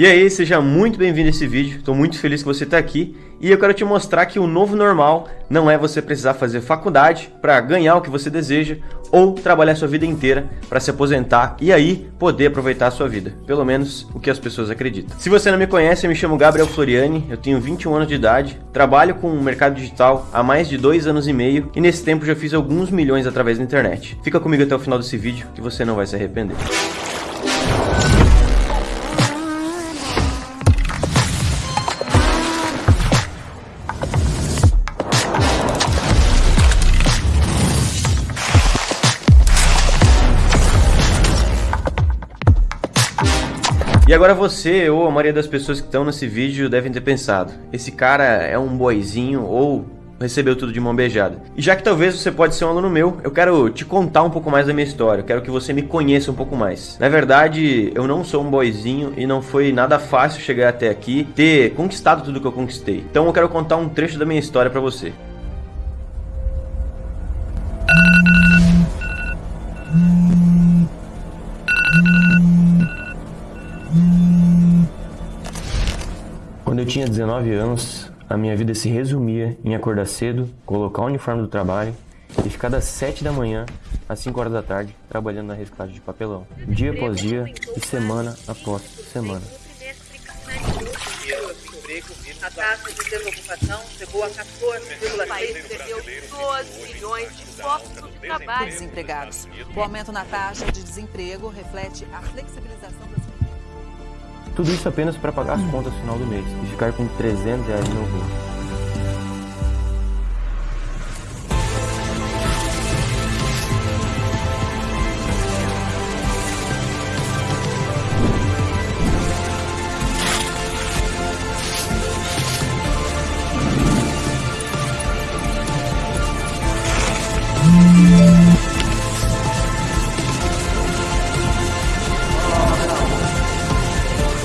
E aí, seja muito bem-vindo a esse vídeo, estou muito feliz que você está aqui e eu quero te mostrar que o novo normal não é você precisar fazer faculdade para ganhar o que você deseja ou trabalhar sua vida inteira para se aposentar e aí poder aproveitar a sua vida, pelo menos o que as pessoas acreditam. Se você não me conhece, eu me chamo Gabriel Floriani, eu tenho 21 anos de idade, trabalho com o mercado digital há mais de dois anos e meio e nesse tempo já fiz alguns milhões através da internet. Fica comigo até o final desse vídeo que você não vai se arrepender. E agora você, ou a maioria das pessoas que estão nesse vídeo, devem ter pensado, esse cara é um boizinho ou recebeu tudo de mão beijada. E já que talvez você pode ser um aluno meu, eu quero te contar um pouco mais da minha história, eu quero que você me conheça um pouco mais. Na verdade, eu não sou um boizinho e não foi nada fácil chegar até aqui, ter conquistado tudo que eu conquistei. Então eu quero contar um trecho da minha história para você. Tinha 19 anos, a minha vida se resumia em acordar cedo, colocar o uniforme do trabalho e ficar das 7 da manhã às 5 horas da tarde trabalhando na reciclagem de papelão, dia após dia e semana após semana. A taxa de desocupação chegou a 14,6 O país perdeu 12 milhões de postos de trabalho. Desempregados. O aumento na taxa de desemprego reflete a flexibilização das tudo isso apenas para pagar as contas no final do mês e ficar com 300 reais no meu bolso.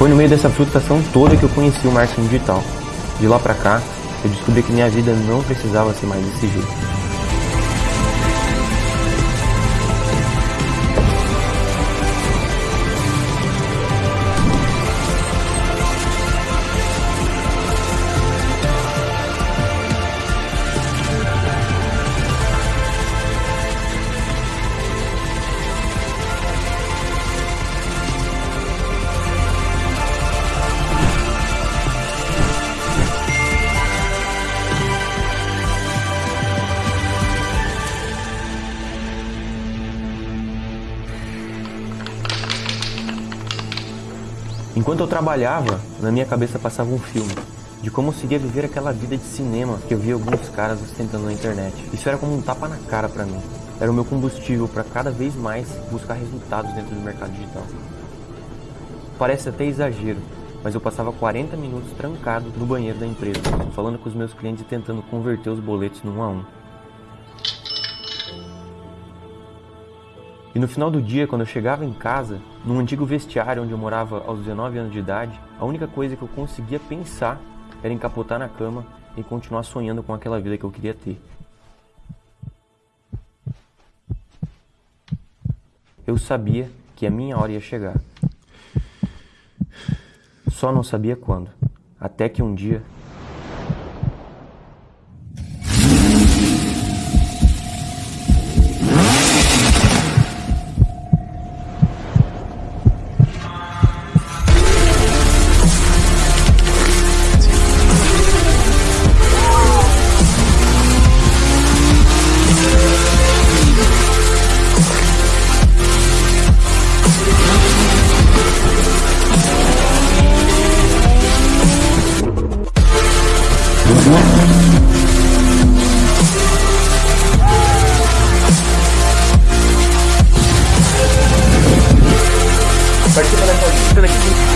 Foi no meio dessa frustração toda que eu conheci o marketing digital. De lá pra cá, eu descobri que minha vida não precisava ser mais desse jeito. Enquanto eu trabalhava, na minha cabeça passava um filme de como seria viver aquela vida de cinema que eu via alguns caras ostentando na internet. Isso era como um tapa na cara para mim. Era o meu combustível para cada vez mais buscar resultados dentro do mercado digital. Parece até exagero, mas eu passava 40 minutos trancado no banheiro da empresa, falando com os meus clientes e tentando converter os boletos no um a um. E no final do dia, quando eu chegava em casa, num antigo vestiário onde eu morava aos 19 anos de idade, a única coisa que eu conseguia pensar era encapotar na cama e continuar sonhando com aquela vida que eu queria ter. Eu sabia que a minha hora ia chegar. Só não sabia quando. Até que um dia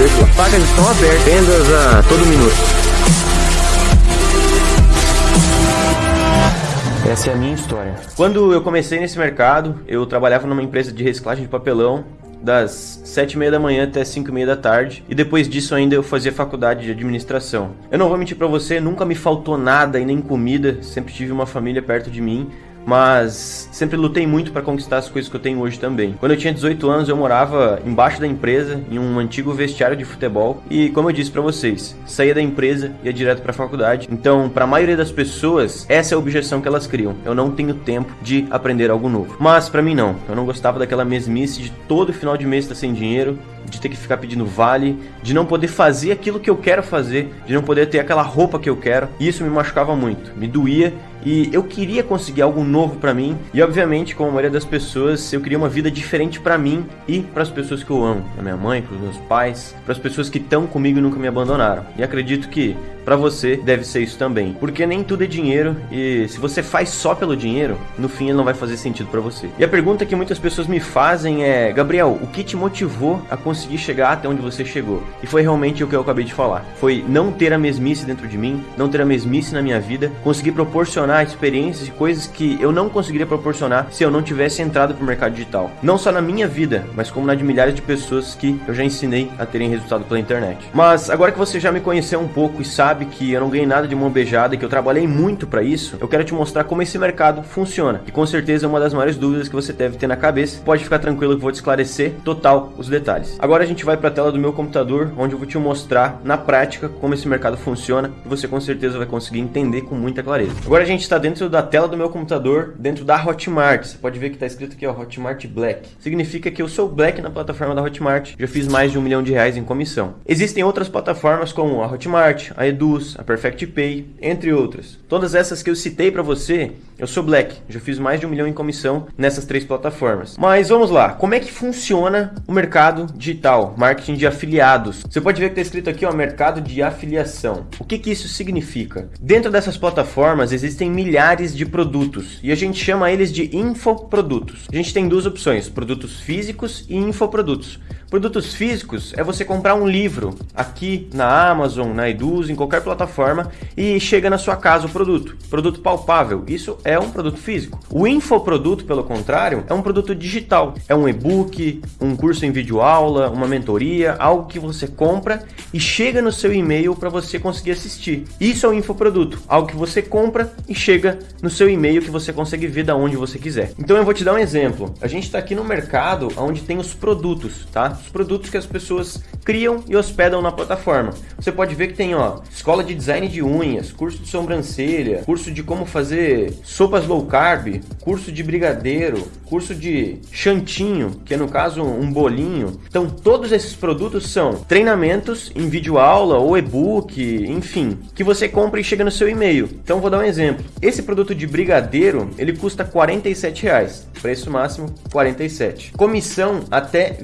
As vagas estão abertas, vendas a todo minuto. Essa é a minha história. Quando eu comecei nesse mercado, eu trabalhava numa empresa de reciclagem de papelão das sete e meia da manhã até cinco e meia da tarde e depois disso ainda eu fazia faculdade de administração. Eu não vou mentir para você, nunca me faltou nada e nem comida, sempre tive uma família perto de mim, mas sempre lutei muito para conquistar as coisas que eu tenho hoje também. Quando eu tinha 18 anos, eu morava embaixo da empresa, em um antigo vestiário de futebol, e como eu disse para vocês, saía da empresa e ia direto para a faculdade. Então, para a maioria das pessoas, essa é a objeção que elas criam. Eu não tenho tempo de aprender algo novo. Mas para mim não. Eu não gostava daquela mesmice de todo final de mês estar sem dinheiro, de ter que ficar pedindo vale, de não poder fazer aquilo que eu quero fazer, de não poder ter aquela roupa que eu quero. E isso me machucava muito, me doía e eu queria conseguir algo novo para mim. E obviamente, como a maioria das pessoas, eu queria uma vida diferente para mim e para as pessoas que eu amo, para minha mãe, para os meus pais, para as pessoas que estão comigo e nunca me abandonaram. E acredito que para você deve ser isso também, porque nem tudo é dinheiro e se você faz só pelo dinheiro, no fim ele não vai fazer sentido para você. E a pergunta que muitas pessoas me fazem é, Gabriel, o que te motivou a conseguir chegar até onde você chegou? E foi realmente o que eu acabei de falar. Foi não ter a mesmice dentro de mim, não ter a mesmice na minha vida, conseguir proporcionar experiências e coisas que eu não conseguiria proporcionar se eu não tivesse entrado pro mercado digital. Não só na minha vida, mas como na de milhares de pessoas que eu já ensinei a terem resultado pela internet. Mas agora que você já me conheceu um pouco e sabe sabe que eu não ganhei nada de mão beijada e que eu trabalhei muito para isso, eu quero te mostrar como esse mercado funciona. E com certeza é uma das maiores dúvidas que você deve ter na cabeça. Pode ficar tranquilo que vou te esclarecer total os detalhes. Agora a gente vai para a tela do meu computador, onde eu vou te mostrar na prática como esse mercado funciona e você com certeza vai conseguir entender com muita clareza. Agora a gente está dentro da tela do meu computador, dentro da Hotmart. Você pode ver que está escrito aqui, ó, Hotmart Black. Significa que eu sou Black na plataforma da Hotmart. Já fiz mais de um milhão de reais em comissão. Existem outras plataformas como a Hotmart, a Edu a Perfect Pay, entre outras. Todas essas que eu citei para você, eu sou Black, já fiz mais de um milhão em comissão nessas três plataformas. Mas vamos lá, como é que funciona o mercado digital, marketing de afiliados? Você pode ver que está escrito aqui, ó, mercado de afiliação. O que que isso significa? Dentro dessas plataformas existem milhares de produtos e a gente chama eles de infoprodutos. A gente tem duas opções, produtos físicos e infoprodutos. Produtos físicos é você comprar um livro aqui na Amazon, na Eduz, em qualquer plataforma e chega na sua casa o produto. Produto palpável, isso é um produto físico. O infoproduto, pelo contrário, é um produto digital. É um e-book, um curso em vídeo aula, uma mentoria, algo que você compra e chega no seu e-mail para você conseguir assistir. Isso é um infoproduto, algo que você compra e chega no seu e-mail que você consegue ver da onde você quiser. Então eu vou te dar um exemplo. A gente está aqui no mercado onde tem os produtos, tá? Os produtos que as pessoas criam e hospedam na plataforma. Você pode ver que tem, ó, escola de design de unhas, curso de sobrancelha, curso de como fazer sopas low carb, curso de brigadeiro, curso de chantinho, que é no caso um bolinho. Então, todos esses produtos são treinamentos em vídeo aula ou e-book, enfim, que você compra e chega no seu e-mail. Então, vou dar um exemplo. Esse produto de brigadeiro, ele custa 47 reais. Preço máximo 47. Comissão até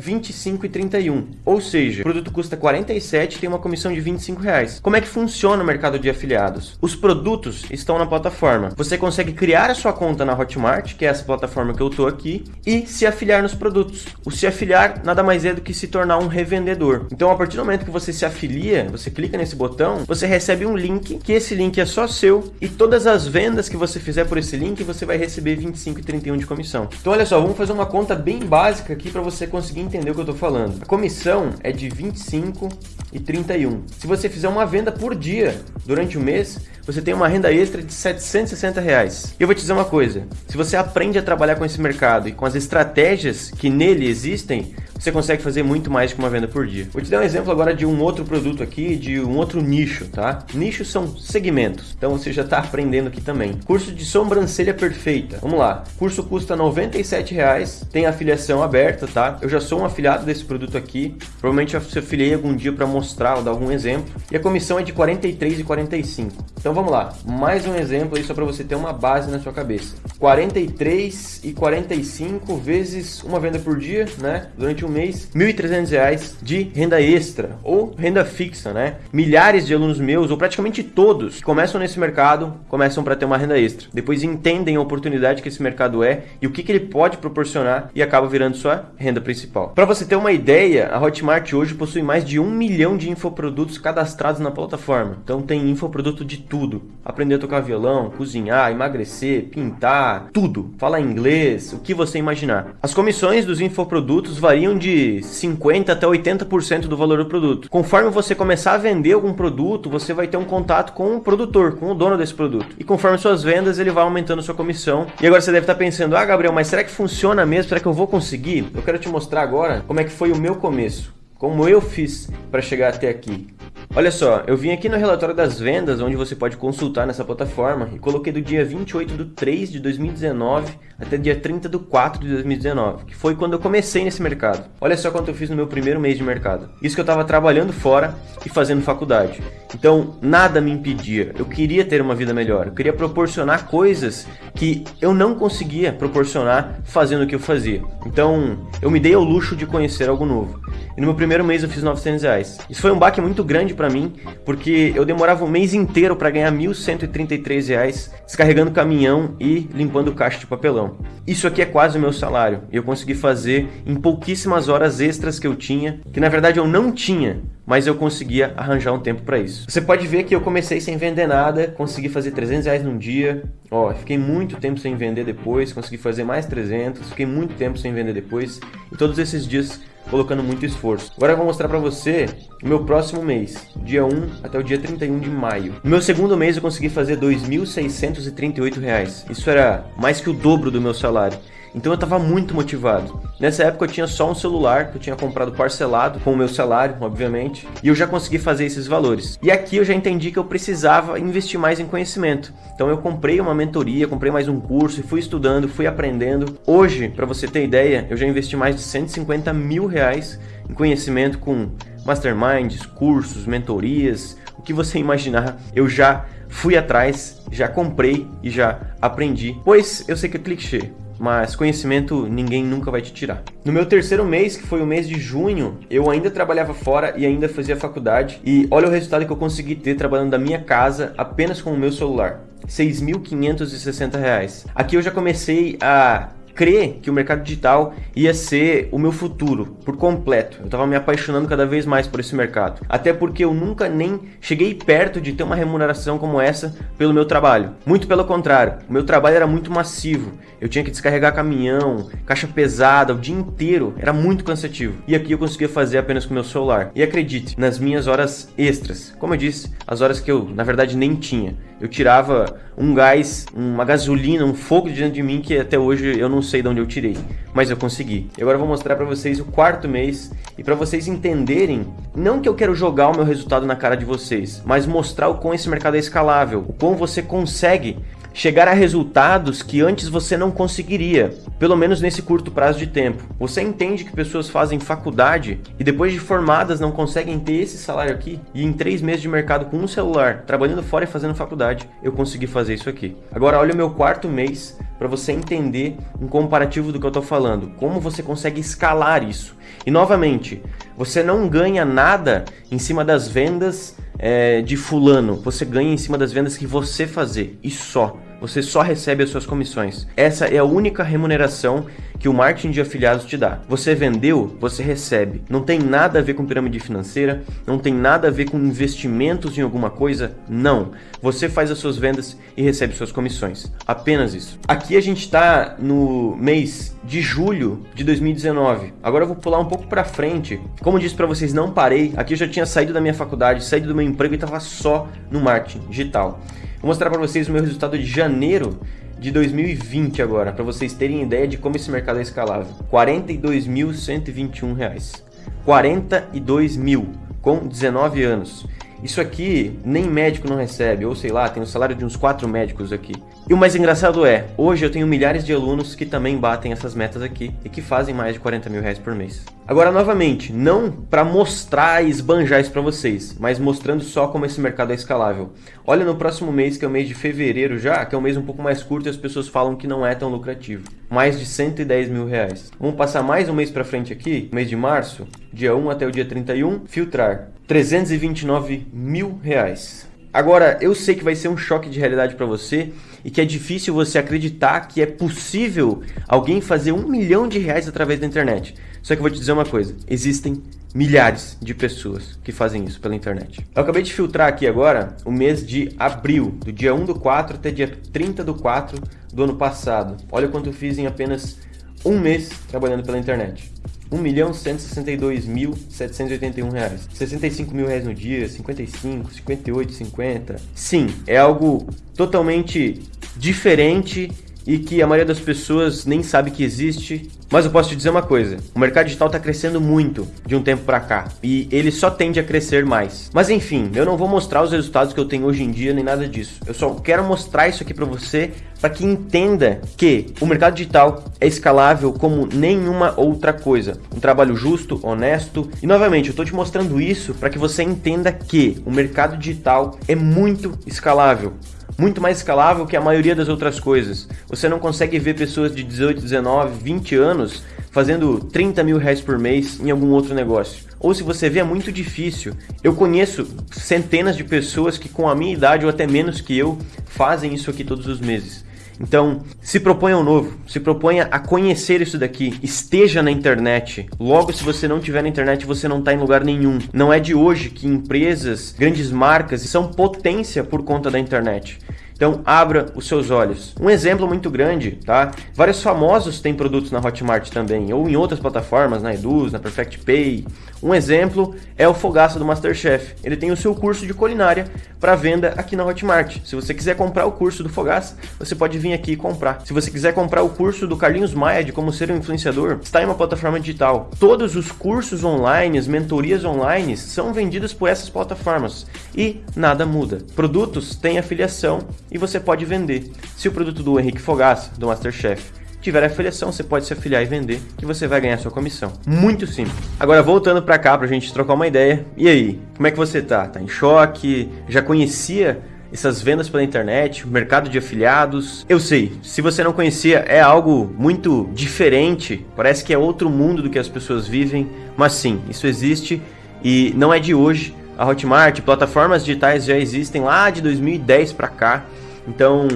25,31. Ou seja, o produto custa 47 e tem uma comissão de 25 reais. Como é que funciona o mercado de afiliados? Os produtos estão na plataforma. Você consegue criar a sua conta na Hotmart, que é essa plataforma que eu tô aqui, e se afiliar nos produtos. O se afiliar nada mais é do que se tornar um revendedor. Então, a partir do momento que você se afilia, você clica nesse botão, você recebe um link, que esse link é só seu, e todas as vendas que você fizer por esse link, você vai receber 25 e 31 de comissão. Então olha só, vamos fazer uma conta bem básica aqui para você conseguir entender o que eu estou falando. A comissão é de 25 e 31. Se você fizer uma venda por dia durante o mês, você tem uma renda extra de 760 reais. Eu vou te dizer uma coisa, se você aprende a trabalhar com esse mercado e com as estratégias que nele existem, você consegue fazer muito mais que uma venda por dia. Vou te dar um exemplo agora de um outro produto aqui, de um outro nicho, tá? Nichos são segmentos, então você já está aprendendo aqui também. Curso de sobrancelha perfeita. Vamos lá. O curso custa 97 reais, tem afiliação aberta, tá? Eu já sou um afiliado desse produto aqui. Provavelmente eu se afiliei algum dia para mostrar ou dar algum exemplo. E a comissão é de 43 e 45. Então vamos lá. Mais um exemplo aí só para você ter uma base na sua cabeça. 43 e 45 vezes uma venda por dia, né? Durante um mês, R$ 1.300 de renda extra ou renda fixa, né? Milhares de alunos meus, ou praticamente todos, que começam nesse mercado, começam para ter uma renda extra. Depois entendem a oportunidade que esse mercado é e o que, que ele pode proporcionar e acaba virando sua renda principal. Para você ter uma ideia, a Hotmart hoje possui mais de um milhão de infoprodutos cadastrados na plataforma. Então tem infoproduto de tudo tudo. Aprender a tocar violão, cozinhar, emagrecer, pintar, tudo. Falar inglês, o que você imaginar. As comissões dos infoprodutos variam de 50 até 80% do valor do produto. Conforme você começar a vender algum produto, você vai ter um contato com o produtor, com o dono desse produto. E conforme suas vendas, ele vai aumentando sua comissão. E agora você deve estar pensando: "Ah, Gabriel, mas será que funciona mesmo? Será que eu vou conseguir?" Eu quero te mostrar agora como é que foi o meu começo, como eu fiz para chegar até aqui. Olha só, eu vim aqui no relatório das vendas, onde você pode consultar nessa plataforma, e coloquei do dia 28 de 3 de 2019 até dia 30 de 4 de 2019, que foi quando eu comecei nesse mercado. Olha só quanto eu fiz no meu primeiro mês de mercado. Isso que eu estava trabalhando fora e fazendo faculdade. Então, nada me impedia. Eu queria ter uma vida melhor. Eu queria proporcionar coisas que eu não conseguia proporcionar fazendo o que eu fazia. Então, eu me dei ao luxo de conhecer algo novo. E no meu primeiro mês eu fiz 900 reais. Isso foi um baque muito grande para mim, porque eu demorava um mês inteiro para ganhar 1.133 reais descarregando caminhão e limpando caixa de papelão. Isso aqui é quase o meu salário e eu consegui fazer em pouquíssimas horas extras que eu tinha, que na verdade eu não tinha, mas eu conseguia arranjar um tempo para isso. Você pode ver que eu comecei sem vender nada, consegui fazer 300 reais num dia, ó, fiquei muito tempo sem vender depois, consegui fazer mais 300, fiquei muito tempo sem vender depois, e todos esses dias colocando muito esforço. Agora eu vou mostrar para você o meu próximo mês, dia 1 até o dia 31 de maio. No meu segundo mês eu consegui fazer R$ 2.638. Isso era mais que o dobro do meu salário. Então eu estava muito motivado. Nessa época eu tinha só um celular que eu tinha comprado parcelado com o meu salário, obviamente, e eu já consegui fazer esses valores. E aqui eu já entendi que eu precisava investir mais em conhecimento. Então eu comprei uma mentoria, comprei mais um curso e fui estudando, fui aprendendo. Hoje, para você ter ideia, eu já investi mais de 150 mil reais em conhecimento com masterminds, cursos, mentorias, o que você imaginar, eu já fui atrás, já comprei e já aprendi. Pois eu sei que é clichê, mas conhecimento ninguém nunca vai te tirar. No meu terceiro mês, que foi o mês de junho, eu ainda trabalhava fora e ainda fazia faculdade. E olha o resultado que eu consegui ter trabalhando da minha casa apenas com o meu celular. R$ 6.560. Aqui eu já comecei a crer que o mercado digital ia ser o meu futuro por completo. Eu estava me apaixonando cada vez mais por esse mercado. Até porque eu nunca nem cheguei perto de ter uma remuneração como essa pelo meu trabalho. Muito pelo contrário, o meu trabalho era muito massivo. Eu tinha que descarregar caminhão, caixa pesada o dia inteiro, era muito cansativo. E aqui eu conseguia fazer apenas com meu celular. E acredite, nas minhas horas extras, como eu disse, as horas que eu na verdade nem tinha. Eu tirava um gás, uma gasolina, um fogo de dentro de mim que até hoje eu não sei de onde eu tirei, mas eu consegui. E agora eu vou mostrar para vocês o quarto mês e para vocês entenderem, não que eu quero jogar o meu resultado na cara de vocês, mas mostrar o quão esse mercado é escalável, o quão você consegue chegar a resultados que antes você não conseguiria, pelo menos nesse curto prazo de tempo. Você entende que pessoas fazem faculdade e depois de formadas não conseguem ter esse salário aqui? E em três meses de mercado com um celular, trabalhando fora e fazendo faculdade, eu consegui fazer isso aqui. Agora olha o meu quarto mês para você entender um comparativo do que eu estou falando, como você consegue escalar isso. E novamente, você não ganha nada em cima das vendas é, de fulano, você ganha em cima das vendas que você fazer e só. Você só recebe as suas comissões. Essa é a única remuneração que o marketing de afiliados te dá. Você vendeu, você recebe. Não tem nada a ver com pirâmide financeira, não tem nada a ver com investimentos em alguma coisa, não. Você faz as suas vendas e recebe suas comissões. Apenas isso. Aqui a gente está no mês de julho de 2019. Agora eu vou pular um pouco para frente. Como eu disse para vocês, não parei. Aqui eu já tinha saído da minha faculdade, saído do meu emprego e estava só no marketing digital. Vou mostrar para vocês o meu resultado de janeiro de 2020 agora, para vocês terem ideia de como esse mercado é escalável. R$ 42.121. 42 mil com 19 anos. Isso aqui nem médico não recebe, ou sei lá, tem o salário de uns quatro médicos aqui. E o mais engraçado é, hoje eu tenho milhares de alunos que também batem essas metas aqui e que fazem mais de 40 mil reais por mês. Agora, novamente, não para mostrar e esbanjar isso para vocês, mas mostrando só como esse mercado é escalável. Olha no próximo mês, que é o mês de fevereiro já, que é um mês um pouco mais curto e as pessoas falam que não é tão lucrativo. Mais de 110 mil reais. Vamos passar mais um mês para frente aqui, mês de março, dia 1 até o dia 31, filtrar 329 mil reais. Agora, eu sei que vai ser um choque de realidade para você e que é difícil você acreditar que é possível alguém fazer um milhão de reais através da internet. Só que eu vou te dizer uma coisa: existem milhares de pessoas que fazem isso pela internet. Eu acabei de filtrar aqui agora o mês de abril, do dia 1 do 4 até dia 30 do 4 do ano passado. Olha quanto eu fiz em apenas um mês trabalhando pela internet. 1 milhão 162 mil 781 reais. 65 mil reais no dia, 55, 58, 50. Sim, é algo totalmente diferente e que a maioria das pessoas nem sabe que existe. Mas eu posso te dizer uma coisa, o mercado digital está crescendo muito de um tempo para cá e ele só tende a crescer mais. Mas enfim, eu não vou mostrar os resultados que eu tenho hoje em dia nem nada disso. Eu só quero mostrar isso aqui para você para que entenda que o mercado digital é escalável como nenhuma outra coisa. Um trabalho justo, honesto e novamente eu estou te mostrando isso para que você entenda que o mercado digital é muito escalável muito mais escalável que a maioria das outras coisas. Você não consegue ver pessoas de 18, 19, 20 anos fazendo 30 mil reais por mês em algum outro negócio. Ou se você vê, é muito difícil. Eu conheço centenas de pessoas que com a minha idade ou até menos que eu fazem isso aqui todos os meses. Então, se proponha um novo, se proponha a conhecer isso daqui, esteja na internet. Logo, se você não tiver na internet, você não está em lugar nenhum. Não é de hoje que empresas, grandes marcas são potência por conta da internet. Então, abra os seus olhos. Um exemplo muito grande, tá? Vários famosos têm produtos na Hotmart também, ou em outras plataformas, na Eduz, na Perfect Pay. Um exemplo é o Fogaça do Masterchef. Ele tem o seu curso de culinária para venda aqui na Hotmart. Se você quiser comprar o curso do Fogaça, você pode vir aqui e comprar. Se você quiser comprar o curso do Carlinhos Maia de como ser um influenciador, está em uma plataforma digital. Todos os cursos online, as mentorias online são vendidos por essas plataformas e nada muda. Produtos têm afiliação e você pode vender. Se o produto do Henrique Fogaça, do Masterchef, tiver afiliação, você pode se afiliar e vender, que você vai ganhar sua comissão. Muito simples. Agora, voltando para cá pra gente trocar uma ideia. E aí, como é que você tá? Tá em choque? Já conhecia essas vendas pela internet, o mercado de afiliados. Eu sei, se você não conhecia, é algo muito diferente, parece que é outro mundo do que as pessoas vivem, mas sim, isso existe e não é de hoje. A Hotmart, plataformas digitais já existem lá de 2010 para cá. Então,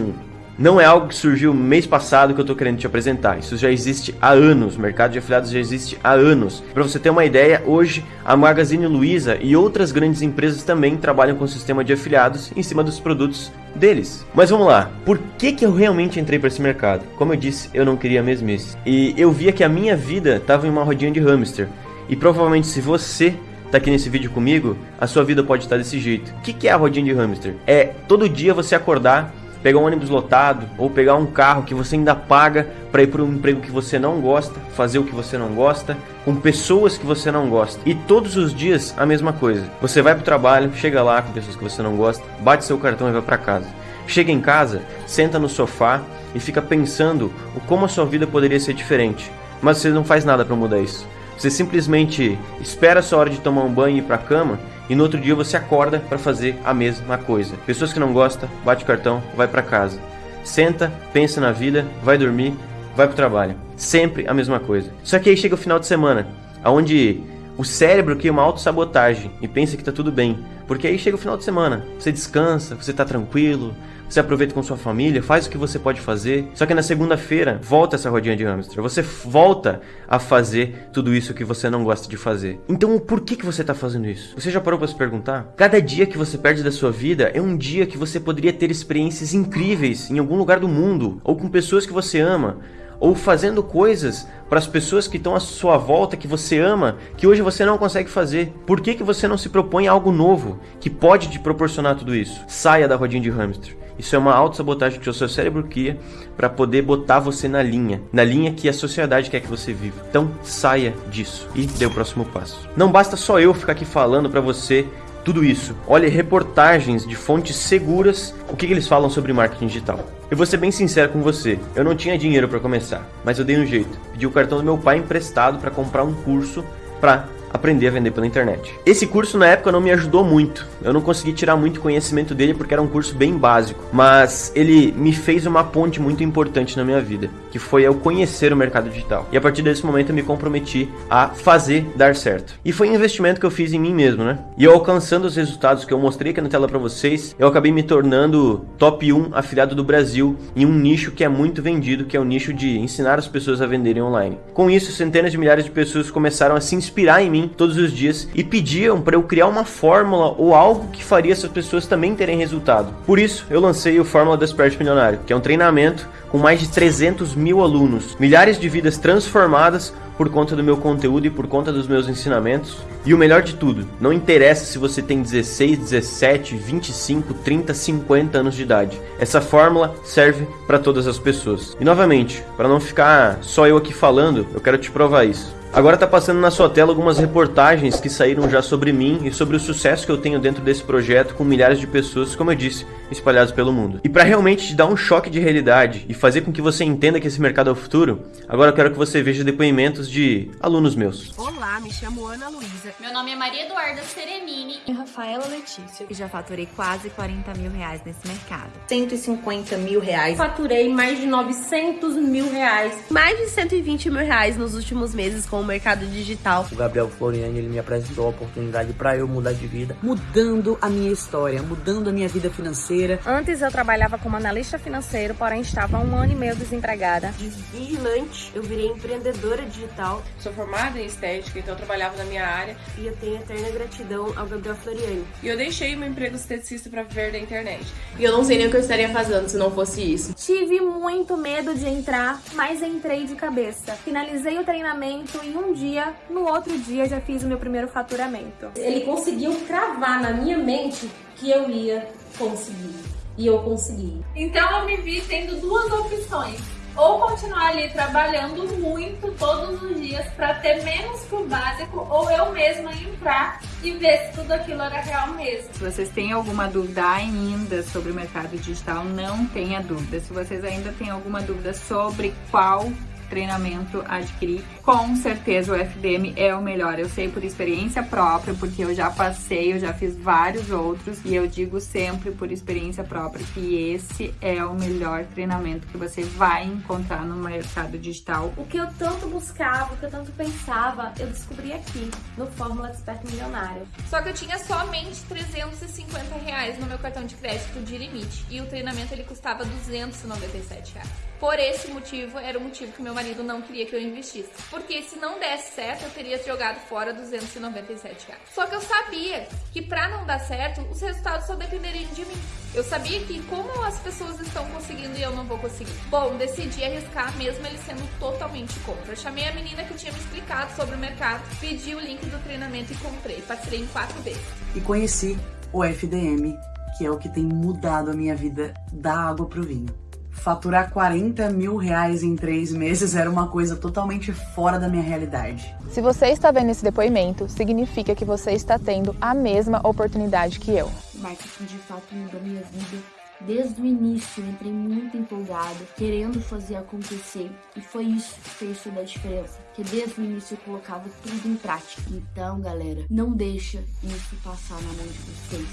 não é algo que surgiu mês passado que eu estou querendo te apresentar. Isso já existe há anos. O mercado de afiliados já existe há anos. Para você ter uma ideia, hoje a Magazine Luiza e outras grandes empresas também trabalham com o sistema de afiliados em cima dos produtos deles. Mas vamos lá, por que, que eu realmente entrei para esse mercado? Como eu disse, eu não queria mesmice. E eu via que a minha vida estava em uma rodinha de hamster. E provavelmente se você tá aqui nesse vídeo comigo, a sua vida pode estar desse jeito. O que, que é a rodinha de hamster? É todo dia você acordar, pegar um ônibus lotado ou pegar um carro que você ainda paga para ir para um emprego que você não gosta, fazer o que você não gosta, com pessoas que você não gosta. E todos os dias a mesma coisa. Você vai para o trabalho, chega lá com pessoas que você não gosta, bate seu cartão e vai para casa. Chega em casa, senta no sofá e fica pensando como a sua vida poderia ser diferente. Mas você não faz nada para mudar isso. Você simplesmente espera a sua hora de tomar um banho e ir para a cama e no outro dia você acorda para fazer a mesma coisa. Pessoas que não gostam, bate o cartão, vai para casa. Senta, pensa na vida, vai dormir, vai para o trabalho. Sempre a mesma coisa. Só que aí chega o final de semana, aonde o cérebro cria uma autossabotagem e pensa que tá tudo bem. Porque aí chega o final de semana, você descansa, você tá tranquilo, você aproveita com sua família, faz o que você pode fazer. Só que na segunda-feira, volta essa rodinha de hamster. Você volta a fazer tudo isso que você não gosta de fazer. Então, por que, que você está fazendo isso? Você já parou para se perguntar? Cada dia que você perde da sua vida é um dia que você poderia ter experiências incríveis em algum lugar do mundo ou com pessoas que você ama ou fazendo coisas para as pessoas que estão à sua volta, que você ama, que hoje você não consegue fazer. Por que, que você não se propõe algo novo que pode te proporcionar tudo isso? Saia da rodinha de hamster. Isso é uma autossabotagem que o seu cérebro cria para poder botar você na linha, na linha que a sociedade quer que você viva. Então saia disso e dê o próximo passo. Não basta só eu ficar aqui falando para você tudo isso. Olhe reportagens de fontes seguras, o que, que eles falam sobre marketing digital. Eu vou ser bem sincero com você, eu não tinha dinheiro para começar, mas eu dei um jeito. Pedi o cartão do meu pai emprestado para comprar um curso para aprender a vender pela internet. Esse curso na época não me ajudou muito. Eu não consegui tirar muito conhecimento dele porque era um curso bem básico, mas ele me fez uma ponte muito importante na minha vida, que foi eu conhecer o mercado digital. E a partir desse momento eu me comprometi a fazer dar certo. E foi um investimento que eu fiz em mim mesmo, né? E eu alcançando os resultados que eu mostrei aqui na tela para vocês, eu acabei me tornando top 1 afiliado do Brasil em um nicho que é muito vendido, que é o nicho de ensinar as pessoas a venderem online. Com isso, centenas de milhares de pessoas começaram a se inspirar em mim mim todos os dias e pediam para eu criar uma fórmula ou algo que faria essas pessoas também terem resultado. Por isso, eu lancei o Fórmula Desperte Milionário, que é um treinamento com mais de 300 mil alunos, milhares de vidas transformadas por conta do meu conteúdo e por conta dos meus ensinamentos. E o melhor de tudo, não interessa se você tem 16, 17, 25, 30, 50 anos de idade. Essa fórmula serve para todas as pessoas. E novamente, para não ficar só eu aqui falando, eu quero te provar isso. Agora está passando na sua tela algumas reportagens que saíram já sobre mim e sobre o sucesso que eu tenho dentro desse projeto com milhares de pessoas, como eu disse, espalhados pelo mundo. E para realmente te dar um choque de realidade e fazer com que você entenda que esse mercado é o futuro, agora eu quero que você veja depoimentos de alunos meus. Olá, me chamo Ana Luísa. Meu nome é Maria Eduarda Serenini. E Rafaela Letícia. E já faturei quase 40 mil reais nesse mercado. 150 mil reais. Faturei mais de 900 mil reais. Mais de 120 mil reais nos últimos meses com o mercado digital. O Gabriel Floriani, ele me apresentou a oportunidade para eu mudar de vida, mudando a minha história, mudando a minha vida financeira. Antes eu trabalhava como analista financeiro, porém estava há um ano e meio desempregada. De vigilante, eu virei empreendedora digital. Sou formada em estética, então eu trabalhava na minha área. E eu tenho eterna gratidão ao Gabriel Floriani. E eu deixei meu emprego esteticista para viver da internet. E eu não sei nem o que eu estaria fazendo se não fosse isso. Tive muito medo de entrar, mas entrei de cabeça. Finalizei o treinamento e um dia, no outro dia, já fiz o meu primeiro faturamento. Ele conseguiu cravar na minha mente que eu ia conseguir. E eu consegui. Então eu me vi tendo duas opções. Ou continuar ali trabalhando muito todos os dias para ter menos que o básico, ou eu mesma entrar e ver se tudo aquilo era real mesmo. Se vocês têm alguma dúvida ainda sobre o mercado digital, não tenha dúvida. Se vocês ainda têm alguma dúvida sobre qual treinamento adquirir, com certeza o FDM é o melhor. Eu sei por experiência própria, porque eu já passei, eu já fiz vários outros e eu digo sempre por experiência própria que esse é o melhor treinamento que você vai encontrar no mercado digital. O que eu tanto buscava, o que eu tanto pensava, eu descobri aqui, no Fórmula Expert Milionário. Só que eu tinha somente 350 reais no meu cartão de crédito de limite e o treinamento ele custava 297 reais. Por esse motivo, era o motivo que meu marido não queria que eu investisse. Porque se não desse certo, eu teria jogado fora 297 reais. Só que eu sabia que para não dar certo, os resultados só dependeriam de mim. Eu sabia que como as pessoas estão conseguindo e eu não vou conseguir. Bom, decidi arriscar mesmo ele sendo totalmente contra. Eu chamei a menina que tinha me explicado sobre o mercado, pedi o link do treinamento e comprei. Partirei em quatro vezes. E conheci o FDM, que é o que tem mudado a minha vida da água pro vinho faturar 40 mil reais em três meses era uma coisa totalmente fora da minha realidade. Se você está vendo esse depoimento, significa que você está tendo a mesma oportunidade que eu. Marketing de fato mudou minha vida. Desde o início eu entrei muito empolgada, querendo fazer acontecer. E foi isso que fez toda a diferença. Que desde o início eu colocava tudo em prática. Então, galera, não deixa isso passar na mão de vocês.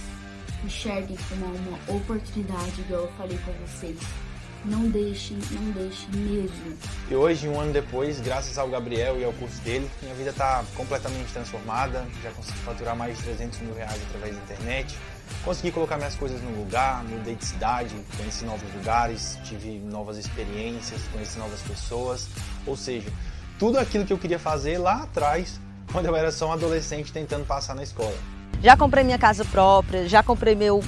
Enxerguem como uma oportunidade, igual eu falei com vocês. Não deixe, não deixe mesmo. E hoje, um ano depois, graças ao Gabriel e ao curso dele, minha vida está completamente transformada. Já consegui faturar mais de 300 mil reais através da internet. Consegui colocar minhas coisas no lugar, mudei de cidade, conheci novos lugares, tive novas experiências, conheci novas pessoas. Ou seja, tudo aquilo que eu queria fazer lá atrás, quando eu era só um adolescente tentando passar na escola. Já comprei minha casa própria, já comprei meu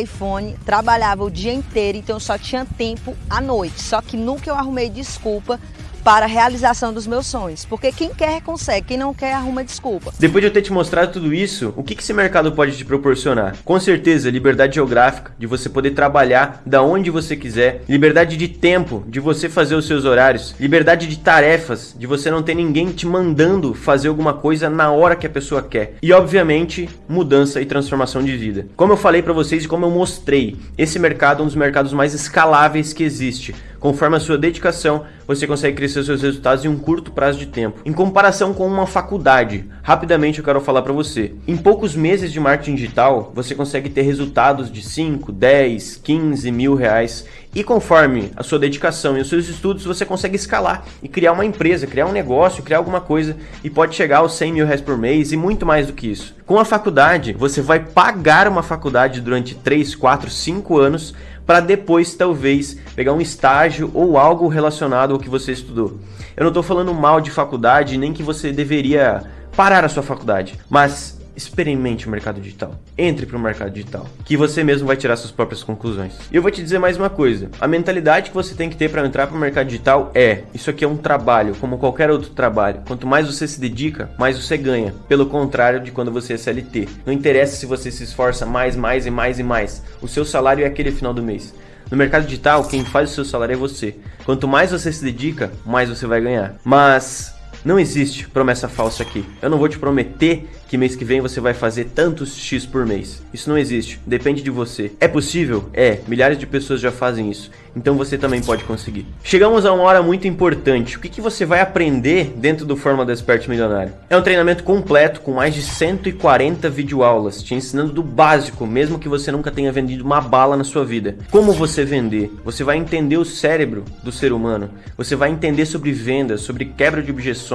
iPhone, trabalhava o dia inteiro, então só tinha tempo à noite. Só que nunca eu arrumei desculpa para a realização dos meus sonhos. Porque quem quer, consegue. Quem não quer, arruma desculpa. Depois de eu ter te mostrado tudo isso, o que esse mercado pode te proporcionar? Com certeza, liberdade geográfica, de você poder trabalhar da onde você quiser, liberdade de tempo, de você fazer os seus horários, liberdade de tarefas, de você não ter ninguém te mandando fazer alguma coisa na hora que a pessoa quer. E, obviamente, mudança e transformação de vida. Como eu falei para vocês e como eu mostrei, esse mercado é um dos mercados mais escaláveis que existe. Conforme a sua dedicação, você consegue crescer seus resultados em um curto prazo de tempo. Em comparação com uma faculdade, rapidamente eu quero falar para você. Em poucos meses de marketing digital, você consegue ter resultados de 5, 10, 15 mil reais. E conforme a sua dedicação e os seus estudos, você consegue escalar e criar uma empresa, criar um negócio, criar alguma coisa e pode chegar aos 100 mil reais por mês e muito mais do que isso. Com a faculdade, você vai pagar uma faculdade durante 3, 4, 5 anos para depois talvez pegar um estágio ou algo relacionado ao que você estudou. Eu não estou falando mal de faculdade, nem que você deveria parar a sua faculdade, mas experimente o mercado digital. Entre para o mercado digital, que você mesmo vai tirar suas próprias conclusões. E eu vou te dizer mais uma coisa: a mentalidade que você tem que ter para entrar para o mercado digital é: isso aqui é um trabalho, como qualquer outro trabalho. Quanto mais você se dedica, mais você ganha. Pelo contrário de quando você é CLT. Não interessa se você se esforça mais, mais e mais e mais. O seu salário é aquele final do mês. No mercado digital, quem faz o seu salário é você. Quanto mais você se dedica, mais você vai ganhar. Mas não existe promessa falsa aqui. Eu não vou te prometer que mês que vem você vai fazer tantos X por mês. Isso não existe, depende de você. É possível? É, milhares de pessoas já fazem isso. Então você também pode conseguir. Chegamos a uma hora muito importante. O que, que você vai aprender dentro do Fórmula do Milionário? É um treinamento completo com mais de 140 videoaulas, te ensinando do básico, mesmo que você nunca tenha vendido uma bala na sua vida. Como você vender? Você vai entender o cérebro do ser humano. Você vai entender sobre vendas, sobre quebra de objeções,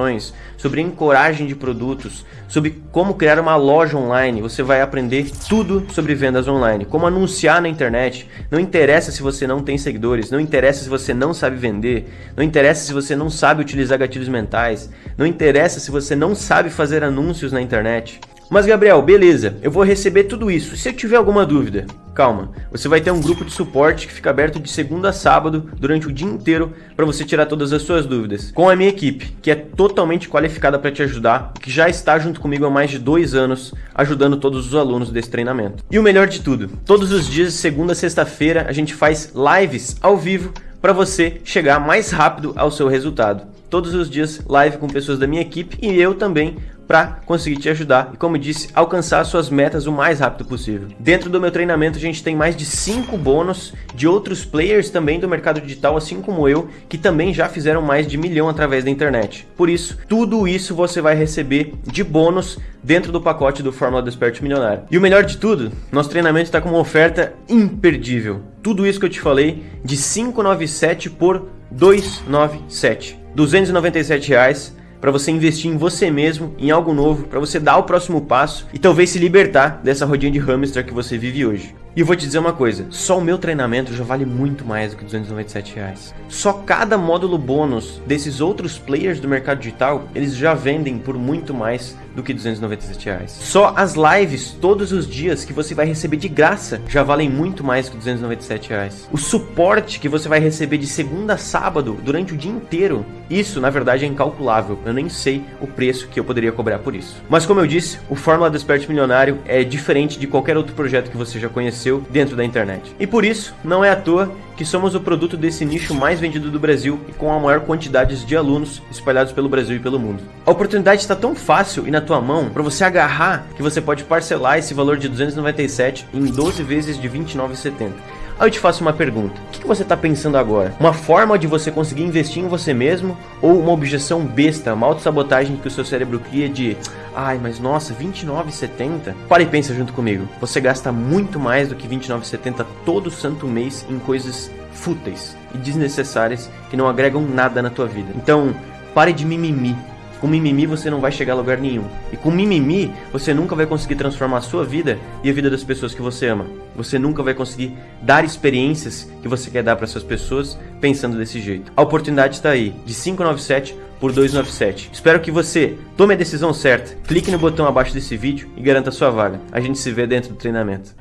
sobre encoragem de produtos, sobre como criar uma loja online. Você vai aprender tudo sobre vendas online, como anunciar na internet. Não interessa se você não tem seguidores, não interessa se você não sabe vender, não interessa se você não sabe utilizar gatilhos mentais, não interessa se você não sabe fazer anúncios na internet. Mas Gabriel, beleza, eu vou receber tudo isso. Se eu tiver alguma dúvida, calma, você vai ter um grupo de suporte que fica aberto de segunda a sábado durante o dia inteiro para você tirar todas as suas dúvidas. Com a minha equipe, que é totalmente qualificada para te ajudar, que já está junto comigo há mais de dois anos, ajudando todos os alunos desse treinamento. E o melhor de tudo, todos os dias segunda a sexta-feira a gente faz lives ao vivo para você chegar mais rápido ao seu resultado. Todos os dias live com pessoas da minha equipe e eu também para conseguir te ajudar e, como disse, alcançar suas metas o mais rápido possível. Dentro do meu treinamento, a gente tem mais de 5 bônus de outros players também do mercado digital, assim como eu, que também já fizeram mais de milhão através da internet. Por isso, tudo isso você vai receber de bônus dentro do pacote do Fórmula do Milionário. E o melhor de tudo, nosso treinamento está com uma oferta imperdível. Tudo isso que eu te falei de 597 por 297. 297 reais para você investir em você mesmo, em algo novo, para você dar o próximo passo e talvez se libertar dessa rodinha de hamster que você vive hoje. E eu vou te dizer uma coisa, só o meu treinamento já vale muito mais do que 297 reais. Só cada módulo bônus desses outros players do mercado digital, eles já vendem por muito mais do que 297 reais. Só as lives todos os dias que você vai receber de graça já valem muito mais que 297 reais. O suporte que você vai receber de segunda a sábado durante o dia inteiro, isso na verdade é incalculável. Eu nem sei o preço que eu poderia cobrar por isso. Mas como eu disse, o Fórmula do Milionário é diferente de qualquer outro projeto que você já conheceu dentro da internet. E por isso, não é à toa que somos o produto desse nicho mais vendido do Brasil e com a maior quantidade de alunos espalhados pelo Brasil e pelo mundo. A oportunidade está tão fácil e na tua mão para você agarrar que você pode parcelar esse valor de 297 em 12 vezes de 29,70. Aí eu te faço uma pergunta: o que você está pensando agora? Uma forma de você conseguir investir em você mesmo ou uma objeção besta, uma autossabotagem que o seu cérebro cria de ai, mas nossa, 29,70? Para e pensa junto comigo. Você gasta muito mais do que 29,70 todo santo mês em coisas fúteis e desnecessárias que não agregam nada na tua vida. Então, pare de mimimi com mimimi você não vai chegar a lugar nenhum. E com mimimi você nunca vai conseguir transformar a sua vida e a vida das pessoas que você ama. Você nunca vai conseguir dar experiências que você quer dar para essas pessoas pensando desse jeito. A oportunidade está aí, de 597 por 297. Espero que você tome a decisão certa, clique no botão abaixo desse vídeo e garanta sua vaga. A gente se vê dentro do treinamento.